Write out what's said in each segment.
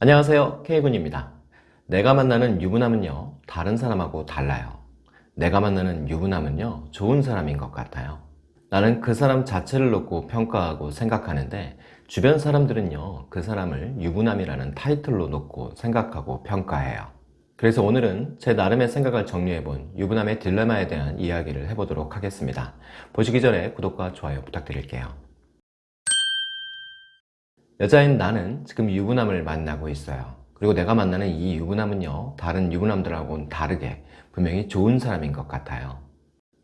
안녕하세요. K군입니다. 내가 만나는 유부남은요 다른 사람하고 달라요. 내가 만나는 유부남은요 좋은 사람인 것 같아요. 나는 그 사람 자체를 놓고 평가하고 생각하는데 주변 사람들은요 그 사람을 유부남이라는 타이틀로 놓고 생각하고 평가해요. 그래서 오늘은 제 나름의 생각을 정리해본 유부남의 딜레마에 대한 이야기를 해보도록 하겠습니다. 보시기 전에 구독과 좋아요 부탁드릴게요 여자인 나는 지금 유부남을 만나고 있어요. 그리고 내가 만나는 이 유부남은요 다른 유부남들하고는 다르게 분명히 좋은 사람인 것 같아요.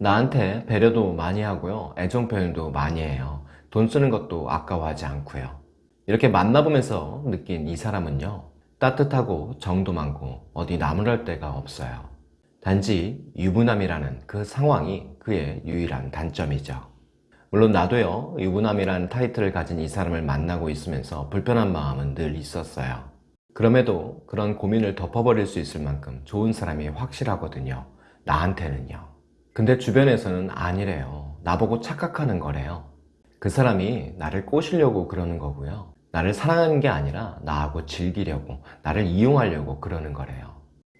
나한테 배려도 많이 하고요 애정 표현도 많이 해요. 돈 쓰는 것도 아까워하지 않고요. 이렇게 만나보면서 느낀 이 사람은요 따뜻하고 정도 많고 어디 나무랄 데가 없어요. 단지 유부남이라는 그 상황이 그의 유일한 단점이죠 물론 나도요 유부남이라는 타이틀을 가진 이 사람을 만나고 있으면서 불편한 마음은 늘 있었어요. 그럼에도 그런 고민을 덮어버릴 수 있을 만큼 좋은 사람이 확실하거든요 나한테는요. 근데 주변에서는 아니래요. 나보고 착각하는 거래요. 그 사람이 나를 꼬시려고 그러는 거고요. 나를 사랑하는 게 아니라 나하고 즐기려고 나를 이용하려고 그러는 거래요.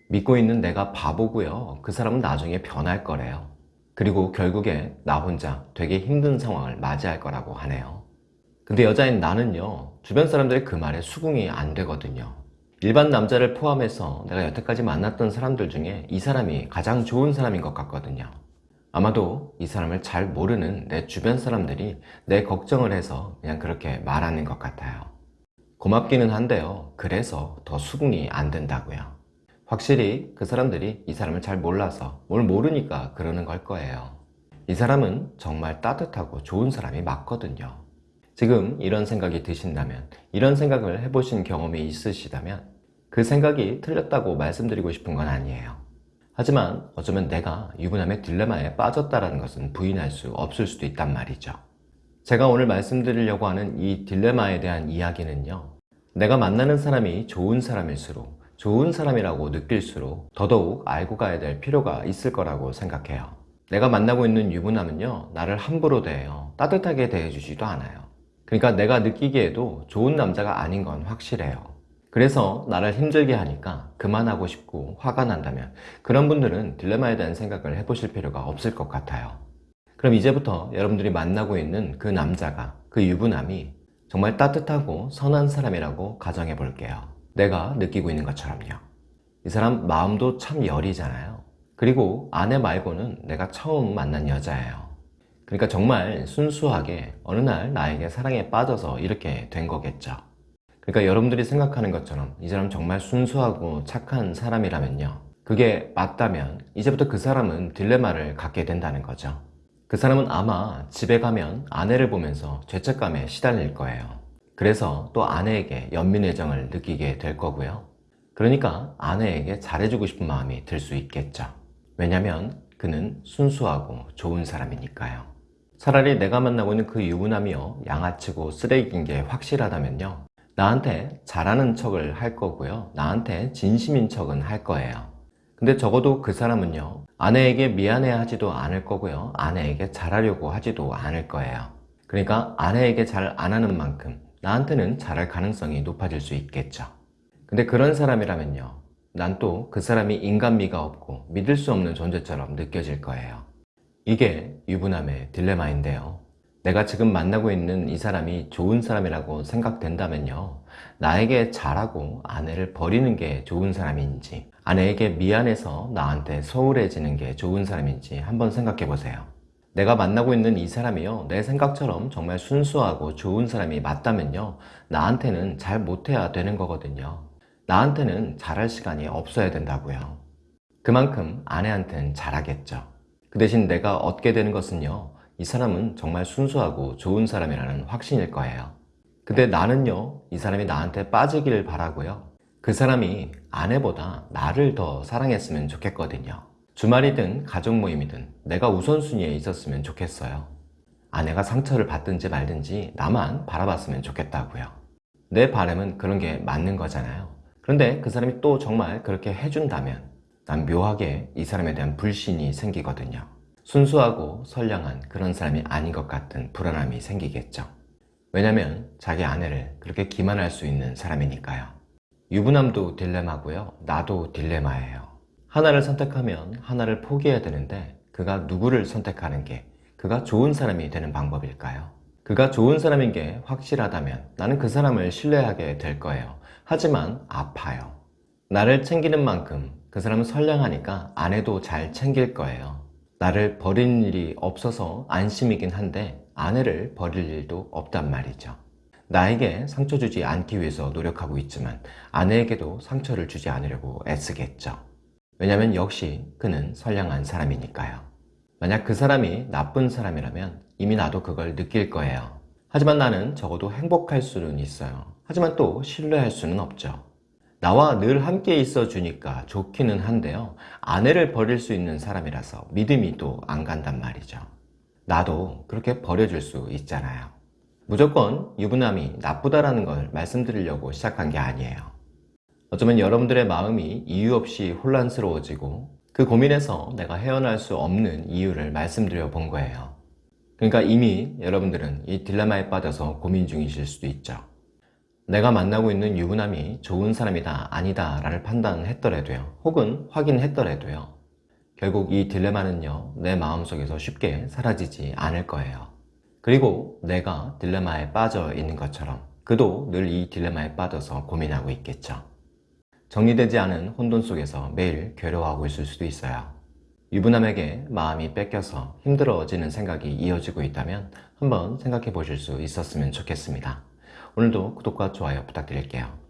믿고 있는 내가 바보고요. 그 사람은 나중에 변할 거래요 그리고 결국에 나 혼자 되게 힘든 상황을 맞이할 거라고 하네요. 근데 여자인 나는요 주변 사람들의 그 말에 수긍이 안 되거든요. 일반 남자를 포함해서 내가 여태까지 만났던 사람들 중에 이 사람이 가장 좋은 사람인 것 같거든요. 아마도 이 사람을 잘 모르는 내 주변 사람들이 내 걱정을 해서 그냥 그렇게 말하는 것 같아요. 고맙기는 한데요 그래서 더 수긍이 안 된다고요 확실히 그 사람들이 이 사람을 잘 몰라서 뭘 모르니까 그러는 걸 거예요. 이 사람은 정말 따뜻하고 좋은 사람이 맞거든요. 지금 이런 생각이 드신다면 이런 생각을 해보신 경험이 있으시다면 그 생각이 틀렸다고 말씀드리고 싶은 건 아니에요. 하지만 어쩌면 내가 유부남의 딜레마에 빠졌다는 것은 부인할 수 없을 수도 있단 말이죠. 제가 오늘 말씀드리려고 하는 이 딜레마에 대한 이야기는요 내가 만나는 사람이 좋은 사람일수록 좋은 사람이라고 느낄수록 더더욱 알고 가야 될 필요가 있을 거라고 생각해요. 내가 만나고 있는 유부남은요 나를 함부로 대해요. 따뜻하게 대해주지도 않아요. 그러니까 내가 느끼기에도 좋은 남자가 아닌 건 확실해요. 그래서 나를 힘들게 하니까 그만하고 싶고 화가 난다면 그런 분들은 딜레마에 대한 생각을 해보실 필요가 없을 것 같아요. 그럼 이제부터 여러분들이 만나고 있는 그 남자가 그 유부남이 정말 따뜻하고 선한 사람이라고 가정해 볼게요 내가 느끼고 있는 것처럼요. 이 사람 마음도 참 여리잖아요. 그리고 아내 말고는 내가 처음 만난 여자예요. 그러니까 정말 순수하게 어느 날 나에게 사랑에 빠져서 이렇게 된 거겠죠. 그러니까 여러분들이 생각하는 것처럼 이 사람 정말 순수하고 착한 사람이라면요. 그게 맞다면 이제부터 그 사람은 딜레마를 갖게 된다는 거죠. 그 사람은 아마 집에 가면 아내를 보면서 죄책감에 시달릴 거예요 그래서 또 아내에게 연민애정을 느끼게 될 거고요. 그러니까 아내에게 잘해주고 싶은 마음이 들 수 있겠죠. 왜냐면 그는 순수하고 좋은 사람이니까요. 차라리 내가 만나고 있는 그 유부남이요 양아치고 쓰레기인 게 확실하다면요. 나한테 잘하는 척을 할 거고요. 나한테 진심인 척은 할 거예요. 근데 적어도 그 사람은요 아내에게 미안해 하지도 않을 거고요. 아내에게 잘하려고 하지도 않을 거예요. 그러니까 아내에게 잘 안 하는 만큼 나한테는 잘할 가능성이 높아질 수 있겠죠. 근데 그런 사람이라면요. 난 또 그 사람이 인간미가 없고 믿을 수 없는 존재처럼 느껴질 거예요. 이게 유부남의 딜레마인데요. 내가 지금 만나고 있는 이 사람이 좋은 사람이라고 생각된다면요. 나에게 잘하고 아내를 버리는 게 좋은 사람인지 아내에게 미안해서 나한테 소홀해지는 게 좋은 사람인지 한번 생각해 보세요 내가 만나고 있는 이 사람이요. 내 생각처럼 정말 순수하고 좋은 사람이 맞다면요. 나한테는 잘 못해야 되는 거거든요. 나한테는 잘할 시간이 없어야 된다고요. 그만큼 아내한테는 잘하겠죠. 그 대신 내가 얻게 되는 것은요. 이 사람은 정말 순수하고 좋은 사람이라는 확신일 거예요. 근데 나는요. 이 사람이 나한테 빠지기를 바라고요. 그 사람이 아내보다 나를 더 사랑했으면 좋겠거든요 주말이든 가족 모임이든 내가 우선순위에 있었으면 좋겠어요. 아내가 상처를 받든지 말든지 나만 바라봤으면 좋겠다고요. 내 바람은 그런 게 맞는 거잖아요. 그런데 그 사람이 또 정말 그렇게 해준다면 난 묘하게 이 사람에 대한 불신이 생기거든요. 순수하고 선량한 그런 사람이 아닌 것 같은 불안함이 생기겠죠. 왜냐면 자기 아내를 그렇게 기만할 수 있는 사람이니까요. 유부남도 딜레마고요. 나도 딜레마예요. 하나를 선택하면 하나를 포기해야 되는데 그가 누구를 선택하는 게 그가 좋은 사람이 되는 방법일까요? 그가 좋은 사람인 게 확실하다면 나는 그 사람을 신뢰하게 될 거예요. 하지만 아파요. 나를 챙기는 만큼 그 사람은 선량하니까 아내도 잘 챙길 거예요. 나를 버리는 일이 없어서 안심이긴 한데 아내를 버릴 일도 없단 말이죠. 나에게 상처 주지 않기 위해서 노력하고 있지만 아내에게도 상처를 주지 않으려고 애쓰겠죠. 왜냐면 역시 그는 선량한 사람이니까요. 만약 그 사람이 나쁜 사람이라면 이미 나도 그걸 느낄 거예요. 하지만 나는 적어도 행복할 수는 있어요. 하지만 또 신뢰할 수는 없죠. 나와 늘 함께 있어 주니까 좋기는 한데요. 아내를 버릴 수 있는 사람이라서 믿음이 또 안 간단 말이죠. 나도 그렇게 버려줄 수 있잖아요. 무조건 유부남이 나쁘다라는 걸 말씀드리려고 시작한 게 아니에요. 어쩌면 여러분들의 마음이 이유 없이 혼란스러워지고 그 고민에서 내가 헤어날 수 없는 이유를 말씀드려 본 거예요. 그러니까 이미 여러분들은 이 딜레마에 빠져서 고민 중이실 수도 있죠. 내가 만나고 있는 유부남이 좋은 사람이다 아니다 라를 판단했더라도요 혹은 확인했더라도요 결국 이 딜레마는요 내 마음속에서 쉽게 사라지지 않을 거예요 그리고 내가 딜레마에 빠져 있는 것처럼 그도 늘 이 딜레마에 빠져서 고민하고 있겠죠 정리되지 않은 혼돈 속에서 매일 괴로워하고 있을 수도 있어요 유부남에게 마음이 뺏겨서 힘들어지는 생각이 이어지고 있다면 한번 생각해 보실 수 있었으면 좋겠습니다 오늘도 구독과 좋아요 부탁드릴게요.